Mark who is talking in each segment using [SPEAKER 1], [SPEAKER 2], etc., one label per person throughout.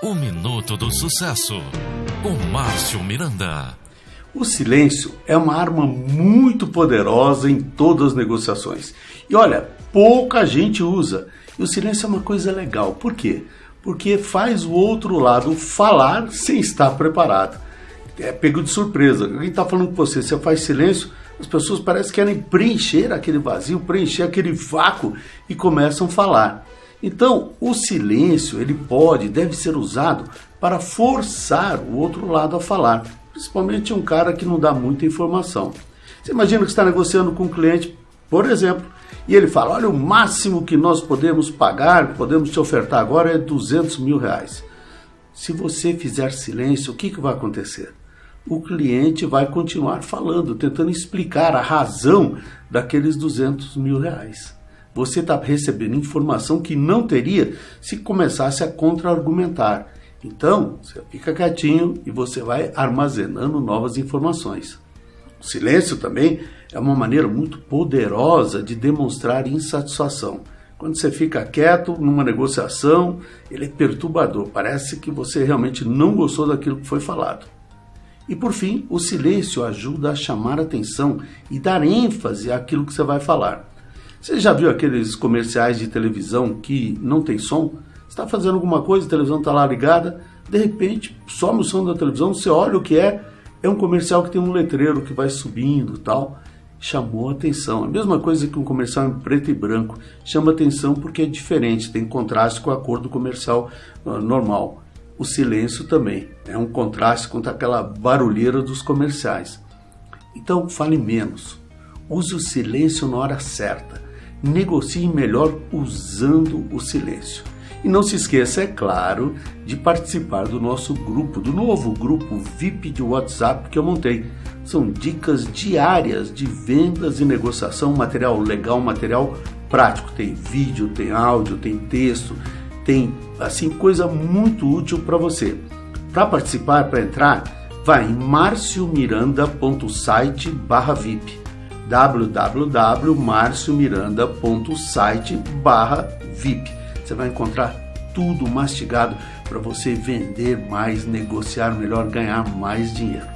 [SPEAKER 1] O Minuto do Sucesso, com Márcio Miranda.
[SPEAKER 2] O silêncio é uma arma muito poderosa em todas as negociações. E olha, pouca gente usa. E o silêncio é uma coisa legal. Por quê? Porque faz o outro lado falar sem estar preparado. É pego de surpresa. Alguém está falando com você, você faz silêncio, as pessoas parecem que querem preencher aquele vazio, preencher aquele vácuo e começam a falar. Então, o silêncio, ele pode, deve ser usado para forçar o outro lado a falar, principalmente um cara que não dá muita informação. Você imagina que está negociando com um cliente, por exemplo, e ele fala: Olha, o máximo que nós podemos pagar, podemos te ofertar agora é 200 mil reais. Se você fizer silêncio, o que, que vai acontecer? O cliente vai continuar falando, tentando explicar a razão daqueles 200 mil reais você está recebendo informação que não teria se começasse a contra-argumentar. Então, você fica quietinho e você vai armazenando novas informações. O silêncio também é uma maneira muito poderosa de demonstrar insatisfação. Quando você fica quieto numa negociação, ele é perturbador. Parece que você realmente não gostou daquilo que foi falado. E por fim, o silêncio ajuda a chamar atenção e dar ênfase àquilo que você vai falar. Você já viu aqueles comerciais de televisão que não tem som? Está fazendo alguma coisa, a televisão está lá ligada, de repente some o som da televisão, você olha o que é, é um comercial que tem um letreiro que vai subindo tal. Chamou atenção. A mesma coisa que um comercial em preto e branco. Chama atenção porque é diferente, tem contraste com a cor do comercial uh, normal. O silêncio também é um contraste com aquela barulheira dos comerciais. Então fale menos. Use o silêncio na hora certa negocie melhor usando o silêncio. E não se esqueça, é claro, de participar do nosso grupo, do novo grupo VIP de WhatsApp que eu montei. São dicas diárias de vendas e negociação, material legal, material prático. Tem vídeo, tem áudio, tem texto, tem assim coisa muito útil para você. Para participar, para entrar, vai em marciomiranda.site/vip www.marciomiranda.site/vip. Você vai encontrar tudo mastigado para você vender mais, negociar melhor, ganhar mais dinheiro.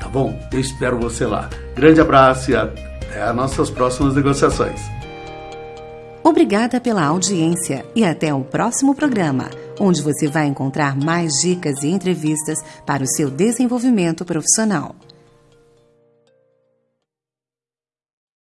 [SPEAKER 2] Tá bom? Eu espero você lá. Grande abraço e até as nossas próximas negociações.
[SPEAKER 3] Obrigada pela audiência e até o próximo programa, onde você vai encontrar mais dicas e entrevistas para o seu desenvolvimento profissional.